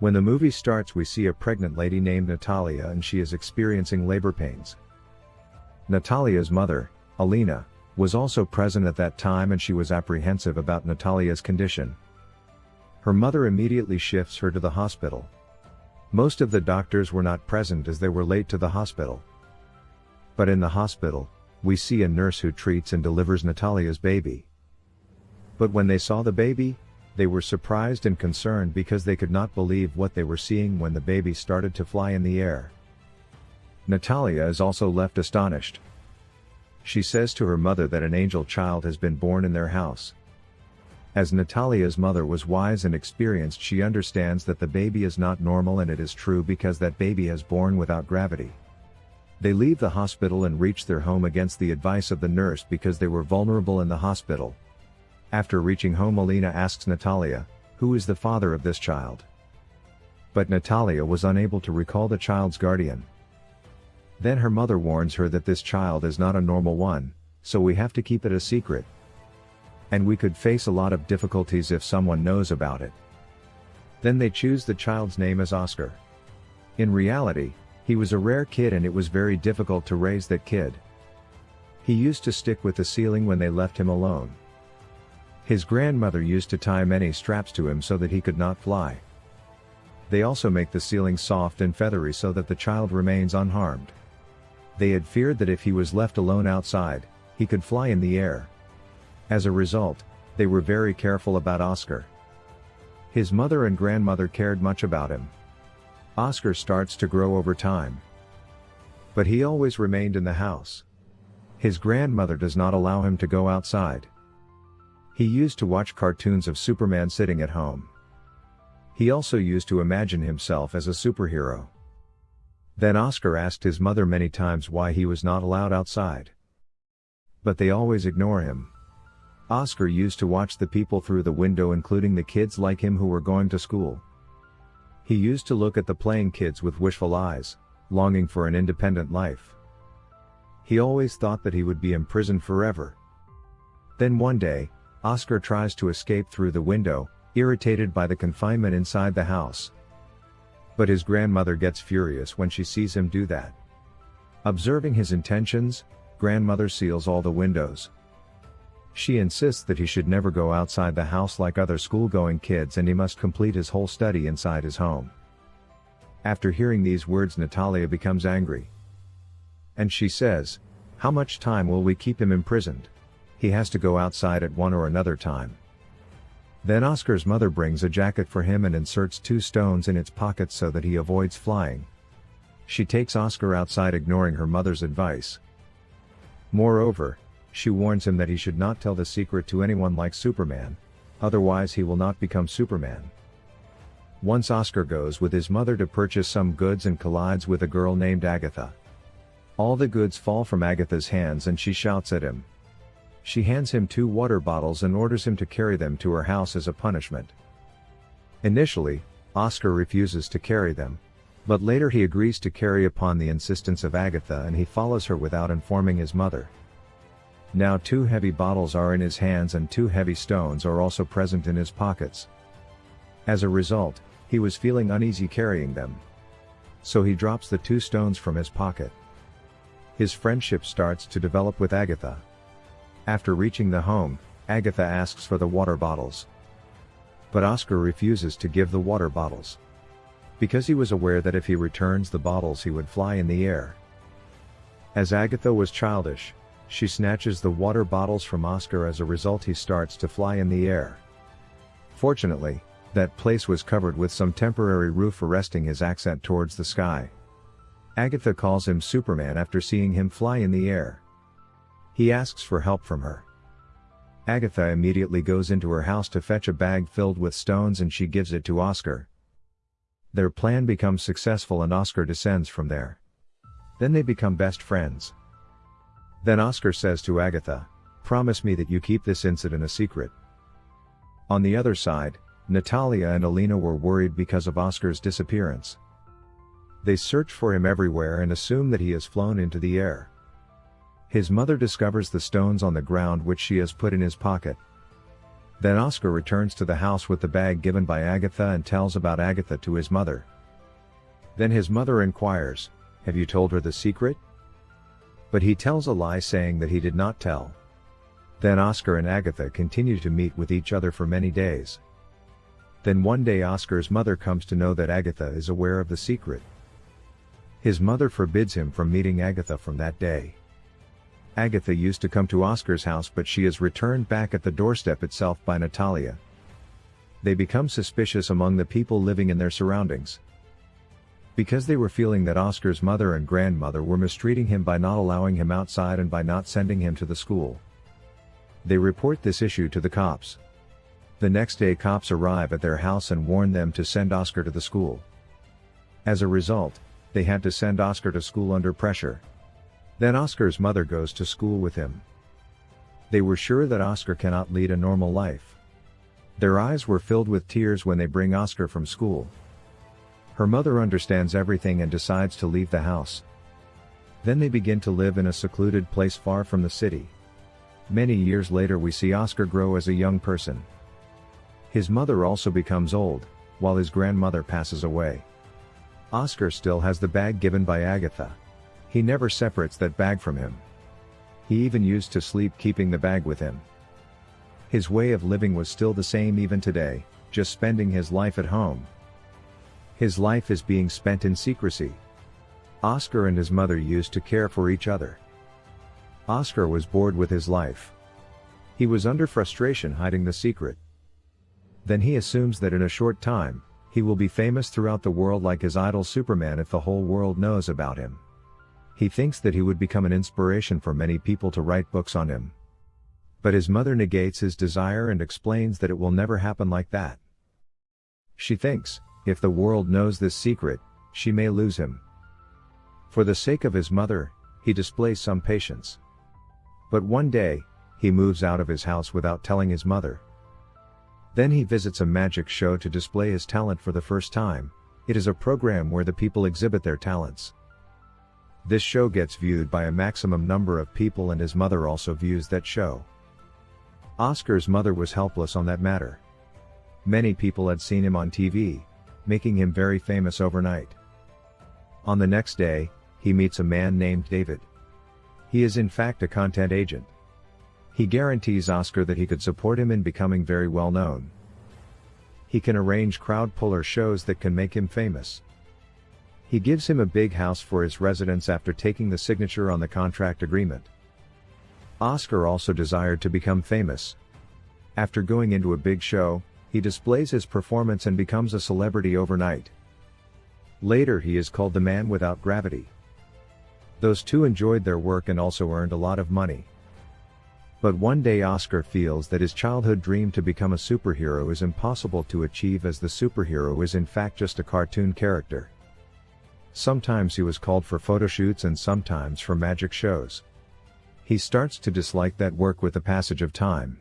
When the movie starts we see a pregnant lady named Natalia and she is experiencing labor pains. Natalia's mother, Alina, was also present at that time and she was apprehensive about Natalia's condition. Her mother immediately shifts her to the hospital. Most of the doctors were not present as they were late to the hospital. But in the hospital, we see a nurse who treats and delivers Natalia's baby. But when they saw the baby, they were surprised and concerned because they could not believe what they were seeing when the baby started to fly in the air. Natalia is also left astonished. She says to her mother that an angel child has been born in their house. As Natalia's mother was wise and experienced she understands that the baby is not normal and it is true because that baby has born without gravity. They leave the hospital and reach their home against the advice of the nurse because they were vulnerable in the hospital. After reaching home Alina asks Natalia, who is the father of this child? But Natalia was unable to recall the child's guardian. Then her mother warns her that this child is not a normal one, so we have to keep it a secret. And we could face a lot of difficulties if someone knows about it. Then they choose the child's name as Oscar. In reality, he was a rare kid and it was very difficult to raise that kid. He used to stick with the ceiling when they left him alone. His grandmother used to tie many straps to him so that he could not fly. They also make the ceiling soft and feathery so that the child remains unharmed. They had feared that if he was left alone outside, he could fly in the air. As a result, they were very careful about Oscar. His mother and grandmother cared much about him. Oscar starts to grow over time. But he always remained in the house. His grandmother does not allow him to go outside. He used to watch cartoons of Superman sitting at home. He also used to imagine himself as a superhero. Then Oscar asked his mother many times why he was not allowed outside. But they always ignore him. Oscar used to watch the people through the window including the kids like him who were going to school. He used to look at the playing kids with wishful eyes, longing for an independent life. He always thought that he would be imprisoned forever. Then one day, Oscar tries to escape through the window, irritated by the confinement inside the house. But his grandmother gets furious when she sees him do that. Observing his intentions, grandmother seals all the windows. She insists that he should never go outside the house like other school-going kids and he must complete his whole study inside his home. After hearing these words Natalia becomes angry. And she says, how much time will we keep him imprisoned? He has to go outside at one or another time. Then Oscar's mother brings a jacket for him and inserts two stones in its pockets so that he avoids flying. She takes Oscar outside ignoring her mother's advice. Moreover, she warns him that he should not tell the secret to anyone like Superman, otherwise he will not become Superman. Once Oscar goes with his mother to purchase some goods and collides with a girl named Agatha. All the goods fall from Agatha's hands and she shouts at him. She hands him two water bottles and orders him to carry them to her house as a punishment. Initially, Oscar refuses to carry them. But later he agrees to carry upon the insistence of Agatha and he follows her without informing his mother. Now two heavy bottles are in his hands and two heavy stones are also present in his pockets. As a result, he was feeling uneasy carrying them. So he drops the two stones from his pocket. His friendship starts to develop with Agatha. After reaching the home, Agatha asks for the water bottles. But Oscar refuses to give the water bottles. Because he was aware that if he returns the bottles he would fly in the air. As Agatha was childish, she snatches the water bottles from Oscar as a result he starts to fly in the air. Fortunately, that place was covered with some temporary roof arresting his ascent towards the sky. Agatha calls him Superman after seeing him fly in the air. He asks for help from her. Agatha immediately goes into her house to fetch a bag filled with stones and she gives it to Oscar. Their plan becomes successful and Oscar descends from there. Then they become best friends. Then Oscar says to Agatha, promise me that you keep this incident a secret. On the other side, Natalia and Alina were worried because of Oscar's disappearance. They search for him everywhere and assume that he has flown into the air. His mother discovers the stones on the ground which she has put in his pocket. Then Oscar returns to the house with the bag given by Agatha and tells about Agatha to his mother. Then his mother inquires, Have you told her the secret? But he tells a lie saying that he did not tell. Then Oscar and Agatha continue to meet with each other for many days. Then one day Oscar's mother comes to know that Agatha is aware of the secret. His mother forbids him from meeting Agatha from that day. Agatha used to come to Oscar's house but she is returned back at the doorstep itself by Natalia. They become suspicious among the people living in their surroundings. Because they were feeling that Oscar's mother and grandmother were mistreating him by not allowing him outside and by not sending him to the school. They report this issue to the cops. The next day cops arrive at their house and warn them to send Oscar to the school. As a result, they had to send Oscar to school under pressure. Then Oscar's mother goes to school with him. They were sure that Oscar cannot lead a normal life. Their eyes were filled with tears when they bring Oscar from school. Her mother understands everything and decides to leave the house. Then they begin to live in a secluded place far from the city. Many years later we see Oscar grow as a young person. His mother also becomes old, while his grandmother passes away. Oscar still has the bag given by Agatha. He never separates that bag from him. He even used to sleep keeping the bag with him. His way of living was still the same even today, just spending his life at home. His life is being spent in secrecy. Oscar and his mother used to care for each other. Oscar was bored with his life. He was under frustration hiding the secret. Then he assumes that in a short time, he will be famous throughout the world like his idol Superman if the whole world knows about him. He thinks that he would become an inspiration for many people to write books on him. But his mother negates his desire and explains that it will never happen like that. She thinks, if the world knows this secret, she may lose him. For the sake of his mother, he displays some patience. But one day, he moves out of his house without telling his mother. Then he visits a magic show to display his talent for the first time, it is a program where the people exhibit their talents. This show gets viewed by a maximum number of people and his mother also views that show. Oscar's mother was helpless on that matter. Many people had seen him on TV, making him very famous overnight. On the next day, he meets a man named David. He is in fact a content agent. He guarantees Oscar that he could support him in becoming very well known. He can arrange crowd puller shows that can make him famous. He gives him a big house for his residence after taking the signature on the contract agreement. Oscar also desired to become famous. After going into a big show, he displays his performance and becomes a celebrity overnight. Later he is called the man without gravity. Those two enjoyed their work and also earned a lot of money. But one day Oscar feels that his childhood dream to become a superhero is impossible to achieve as the superhero is in fact just a cartoon character. Sometimes he was called for photoshoots and sometimes for magic shows. He starts to dislike that work with the passage of time.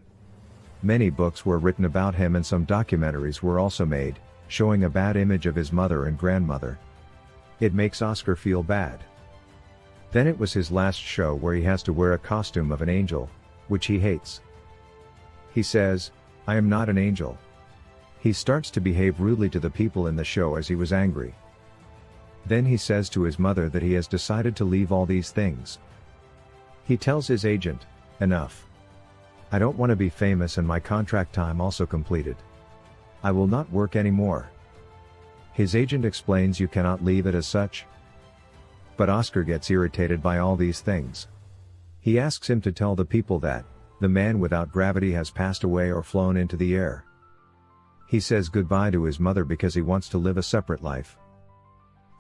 Many books were written about him and some documentaries were also made, showing a bad image of his mother and grandmother. It makes Oscar feel bad. Then it was his last show where he has to wear a costume of an angel, which he hates. He says, I am not an angel. He starts to behave rudely to the people in the show as he was angry. Then he says to his mother that he has decided to leave all these things. He tells his agent, enough. I don't want to be famous and my contract time also completed. I will not work anymore. His agent explains you cannot leave it as such, but Oscar gets irritated by all these things. He asks him to tell the people that, the man without gravity has passed away or flown into the air. He says goodbye to his mother because he wants to live a separate life.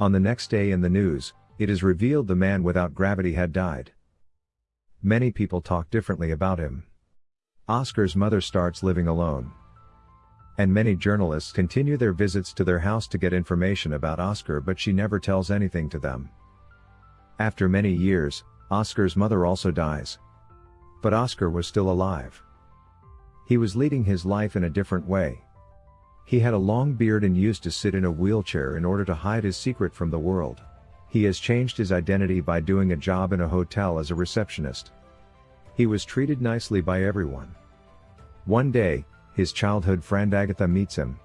On the next day in the news, it is revealed the man without gravity had died. Many people talk differently about him. Oscar's mother starts living alone. And many journalists continue their visits to their house to get information about Oscar but she never tells anything to them. After many years, Oscar's mother also dies. But Oscar was still alive. He was leading his life in a different way. He had a long beard and used to sit in a wheelchair in order to hide his secret from the world. He has changed his identity by doing a job in a hotel as a receptionist. He was treated nicely by everyone. One day, His childhood friend Agatha meets him.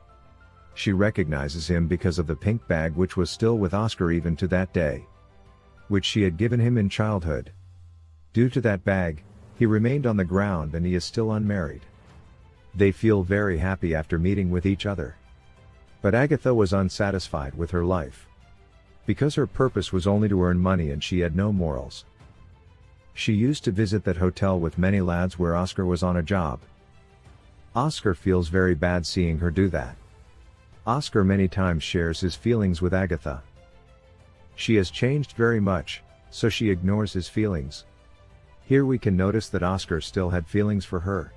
She recognizes him because of the pink bag which was still with Oscar even to that day. Which she had given him in childhood. Due to that bag, he remained on the ground and he is still unmarried. They feel very happy after meeting with each other. But Agatha was unsatisfied with her life. Because her purpose was only to earn money and she had no morals. She used to visit that hotel with many lads where Oscar was on a job. Oscar feels very bad seeing her do that. Oscar many times shares his feelings with Agatha. She has changed very much, so she ignores his feelings. Here we can notice that Oscar still had feelings for her.